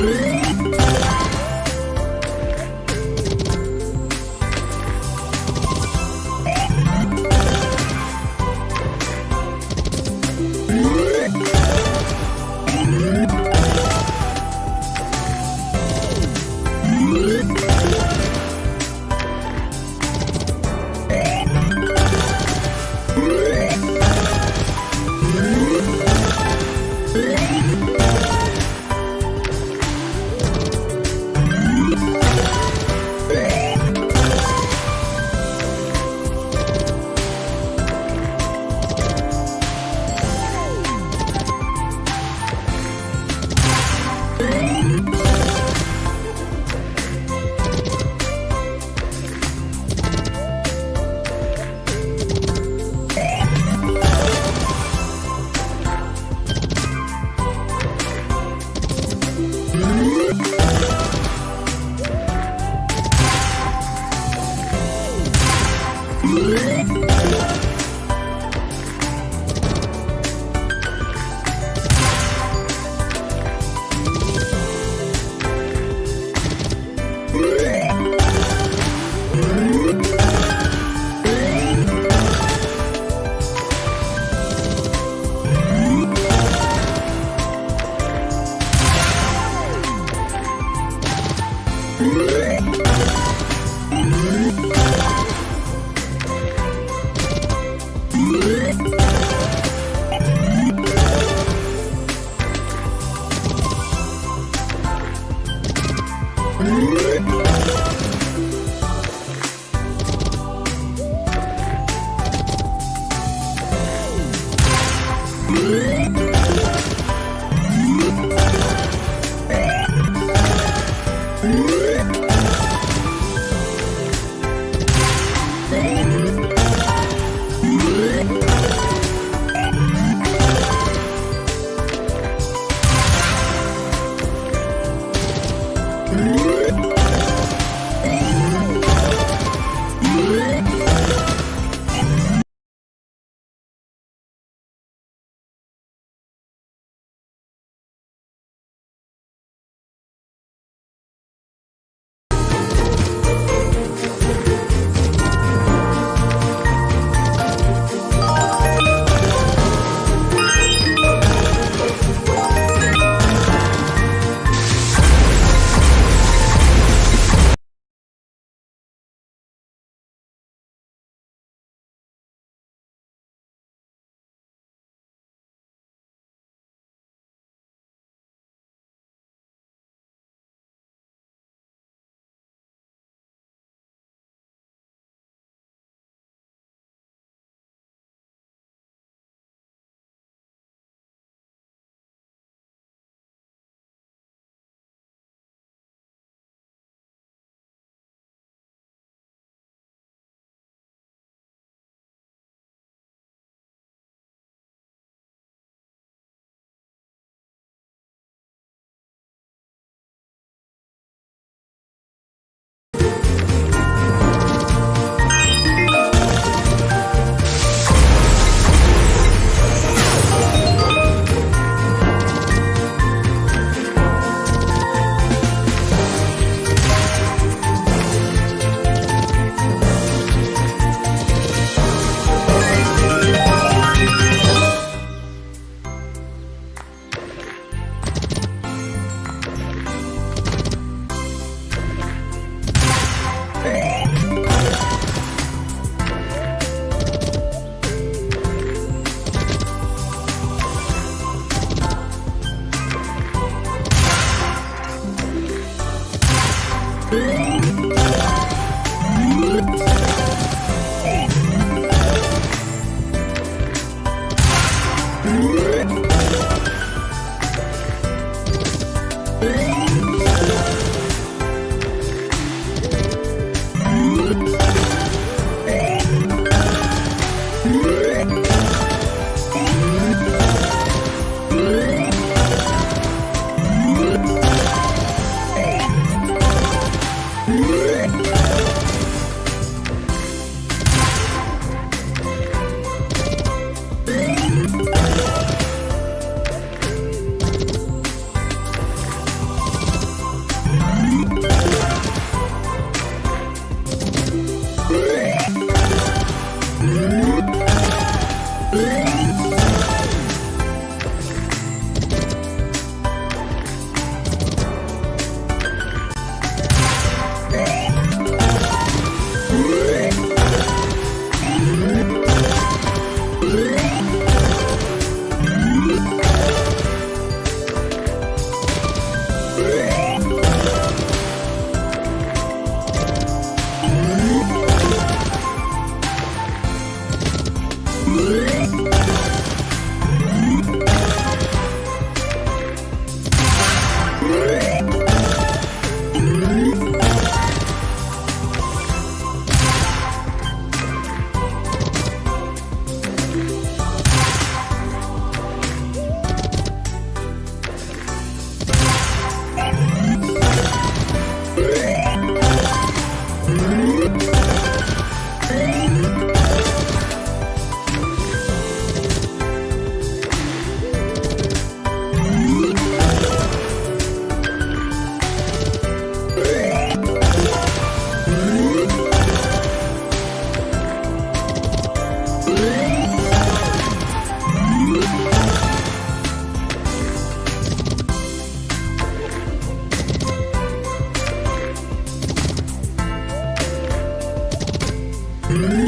Ooh. Thank you. Mm-hmm.